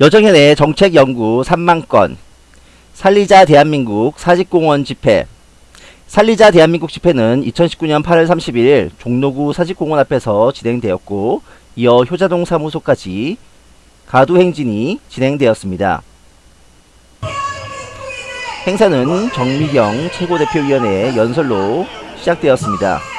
여정연의 정책연구 3만건 살리자 대한민국 사직공원 집회 살리자 대한민국 집회는 2019년 8월 31일 종로구 사직공원 앞에서 진행되었고 이어 효자동 사무소까지 가두 행진이 진행되었습니다. 행사는 정미경 최고대표위원회의 연설로 시작되었습니다.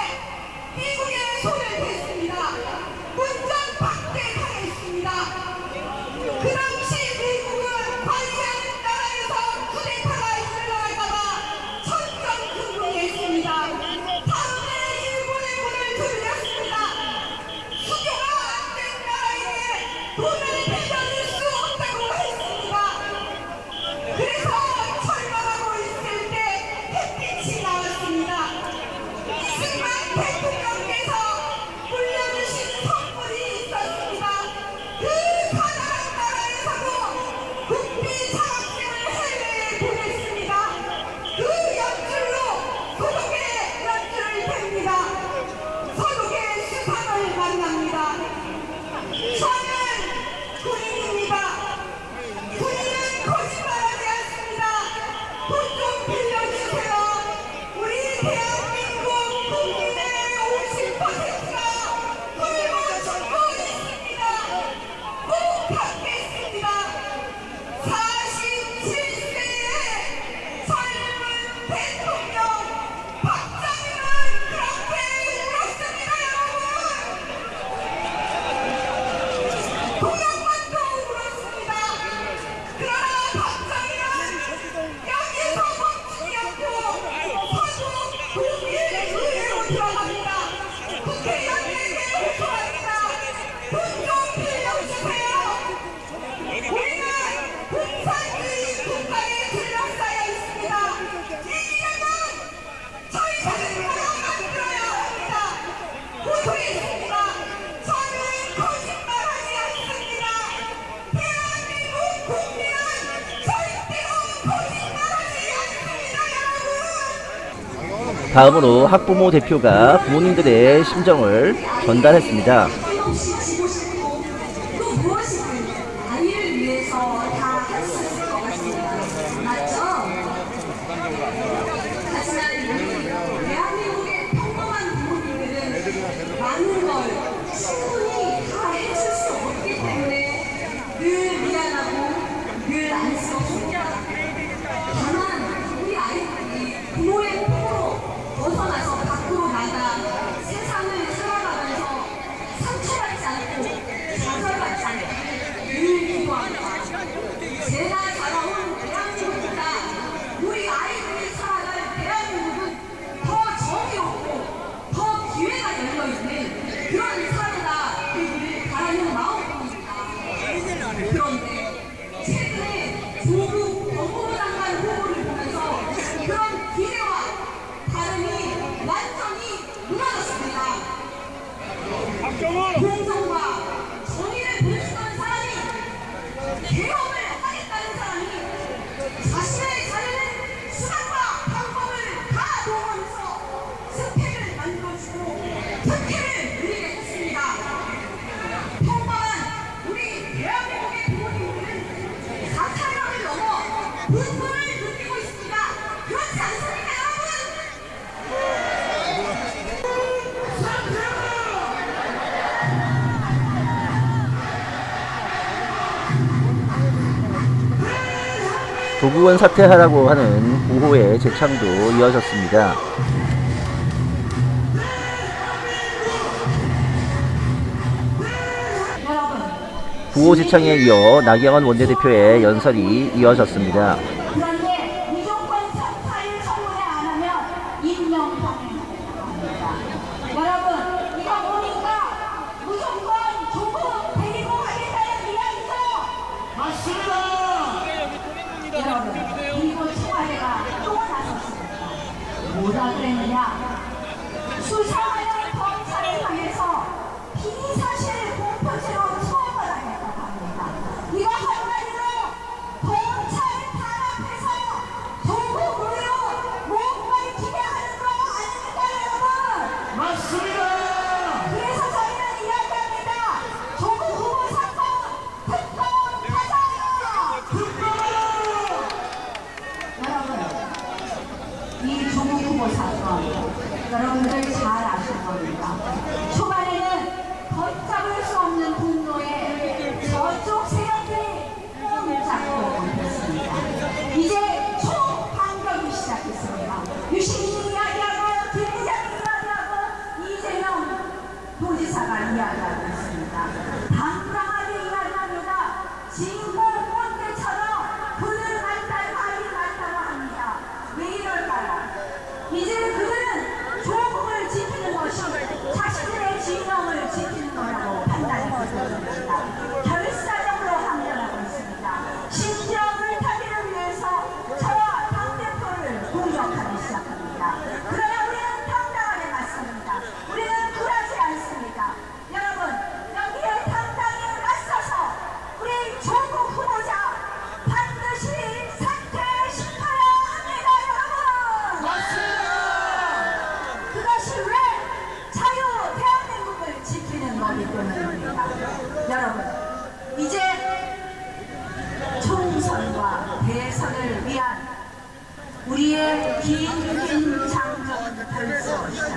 다음으로 학부모 대표가 부모님들의 심정을 전달했습니다. 도구원 사퇴하라고 하는 구호의 재창도 이어졌습니다. 구호 재창에 이어 나경원 원내대표의 연설이 이어졌습니다. 我叫郑亚 이 조국후보 사건 여러분들 잘 아실 겁니다. 초반에는 걷잡을 수 없는 분노에 저쪽 세력들이 흠을 잡고 있습니다. 이제 총반격이 시작했습니다. 유시민 이야기하고 대구장 이야기하고 이재명 도지사가 이야기하고 있습니다. 긴 장전 벌써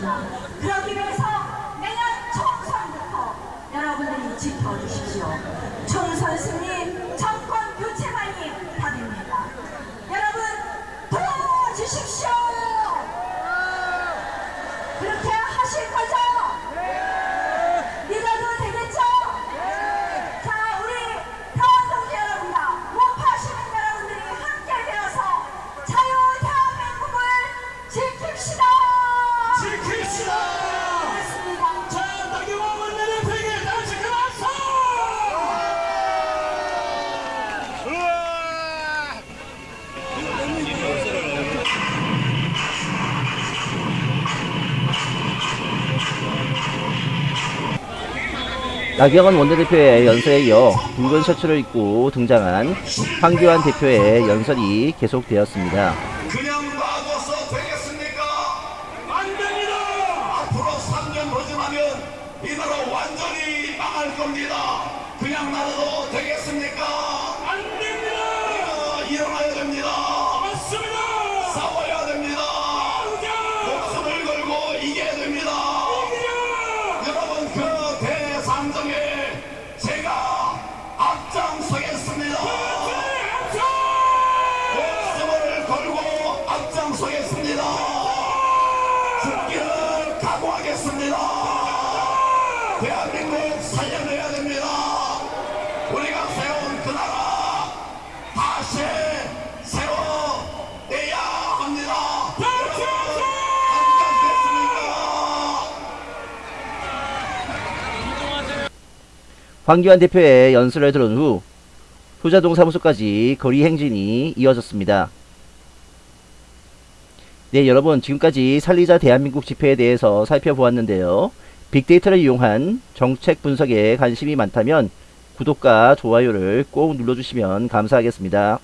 그러기 위해서 내년 총선부터 여러분들이 지켜주십시오. 총선 승리, 정권 교체만이 답입니다. 여러분 도와주십시오. 그렇게 하실 거 나경원 원내대표의 연설에 이어 붉은 셔츠를 입고 등장한 황교안 대표의 연설이 계속되었습니다. 그냥 놔둬서 되겠습니까? 안 됩니다! 앞으로 3년 허전하면 이 나라 완전히 망할 겁니다. 그냥 놔둬도 되겠습니까? 안 됩니다! 다시 세워내야 합니다. 여러분, 안녕하십니까? 황교안 대표의 연설을 들은 후 효자동 사무소까지 거리 행진이 이어졌습니다. 네, 여러분 지금까지 살리자 대한민국 집회에 대해서 살펴보았는데요. 빅데이터를 이용한 정책 분석에 관심이 많다면 구독과 좋아요를 꼭 눌러주시면 감사하겠습니다.